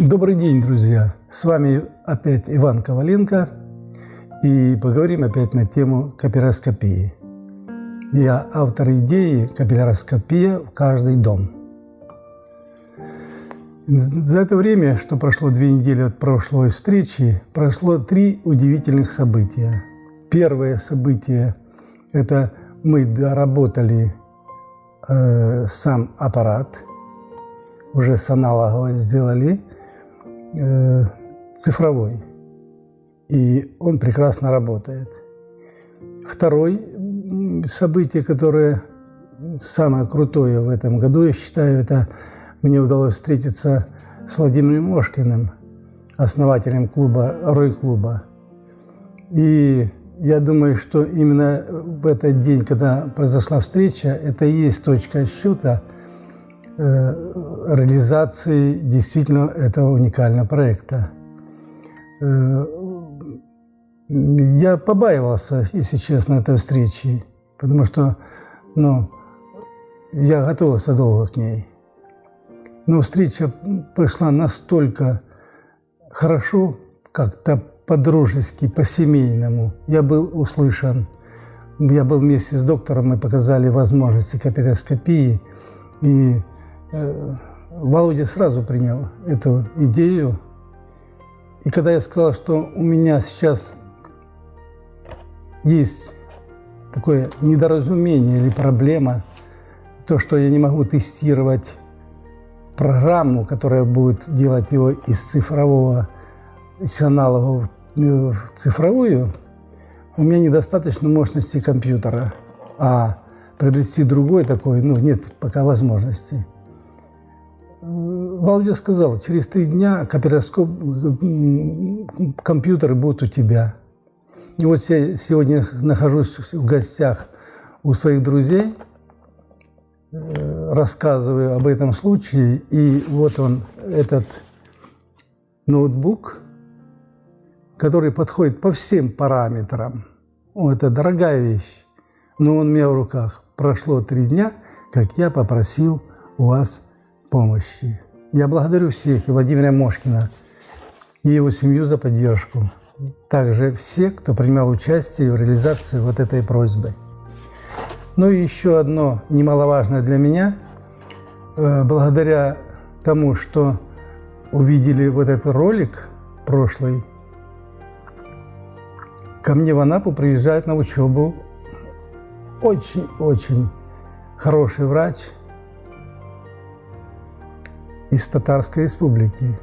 Добрый день, друзья! С вами опять Иван Коваленко, и поговорим опять на тему капилляроскопии. Я автор идеи «Капилляроскопия в каждый дом». За это время, что прошло две недели от прошлой встречи, прошло три удивительных события. Первое событие – это мы доработали э, сам аппарат, уже с аналоговой сделали э, цифровой, и он прекрасно работает. Второе событие, которое самое крутое в этом году, я считаю, это мне удалось встретиться с Владимиром Мошкиным, основателем клуба, Рой-клуба. И я думаю, что именно в этот день, когда произошла встреча, это и есть точка счета реализации действительно этого уникального проекта. Э, я побаивался, если честно, этой встречи, потому что ну, я готовился долго к ней. Но встреча прошла настолько хорошо, как-то по-дружески, по-семейному. Я был услышан. Я был вместе с доктором, мы показали возможности капилляроскопии. И э, Володя сразу принял эту идею. И когда я сказал, что у меня сейчас есть такое недоразумение или проблема, то, что я не могу тестировать программу, которая будет делать его из цифрового, из аналогового в цифровую, у меня недостаточно мощности компьютера, а приобрести другой такой, ну, нет пока возможности. Володя сказал, через три дня копироскоп, компьютеры будут у тебя. И вот я сегодня нахожусь в гостях у своих друзей, э, рассказываю об этом случае, и вот он, этот ноутбук – который подходит по всем параметрам. О, это дорогая вещь, но он у меня в руках. Прошло три дня, как я попросил у вас помощи. Я благодарю всех, и Владимира Мошкина, и его семью за поддержку. Также все, кто принимал участие в реализации вот этой просьбы. Ну и еще одно немаловажное для меня. Э, благодаря тому, что увидели вот этот ролик прошлый, Ко мне в Анапу приезжает на учебу очень-очень хороший врач из Татарской республики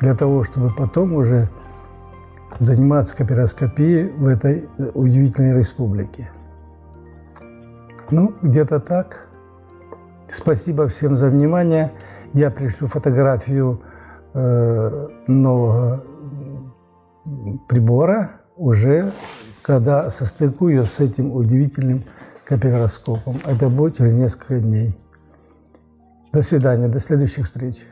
для того, чтобы потом уже заниматься капироскопией в этой э, удивительной республике. Ну, где-то так. Спасибо всем за внимание. Я пришлю фотографию э, нового прибора уже когда состыкую с этим удивительным капиллароскопом. Это будет через несколько дней. До свидания, до следующих встреч.